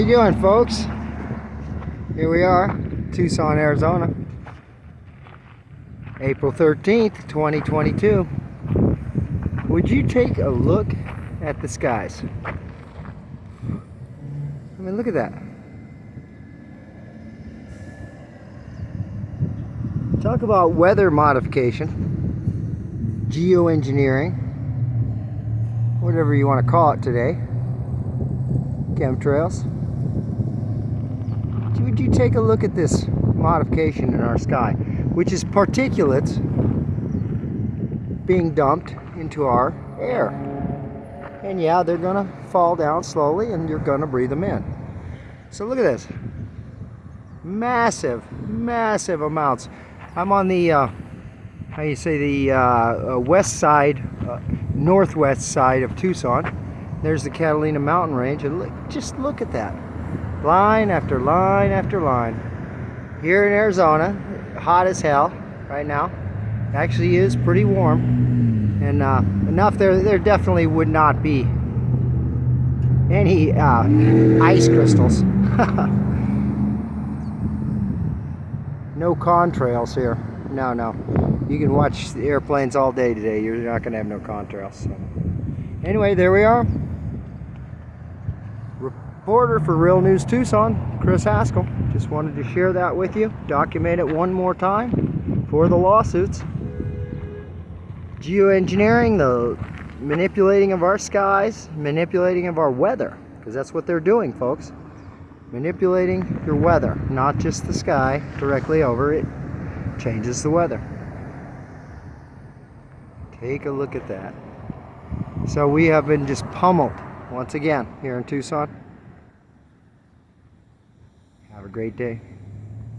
you doing, folks? Here we are, Tucson, Arizona. April 13th, 2022. Would you take a look at the skies? I mean, look at that. Talk about weather modification, geoengineering, whatever you want to call it today, chemtrails. Would you take a look at this modification in our sky, which is particulates being dumped into our air. And yeah, they're gonna fall down slowly and you're gonna breathe them in. So look at this. Massive, massive amounts I'm on the, uh, how you say, the uh, uh, west side, uh, northwest side of Tucson. There's the Catalina mountain range, and look, just look at that. Line after line after line. Here in Arizona, hot as hell right now. Actually is pretty warm. And uh, enough there, there definitely would not be any uh, ice crystals. no contrails here. No, no. You can watch the airplanes all day today. You're not going to have no contrails. So. Anyway, there we are. Reporter for Real News Tucson, Chris Haskell. Just wanted to share that with you. Document it one more time for the lawsuits. Geoengineering, the manipulating of our skies, manipulating of our weather. Because that's what they're doing, folks manipulating your weather, not just the sky directly over it, changes the weather. Take a look at that. So we have been just pummeled once again here in Tucson. Have a great day.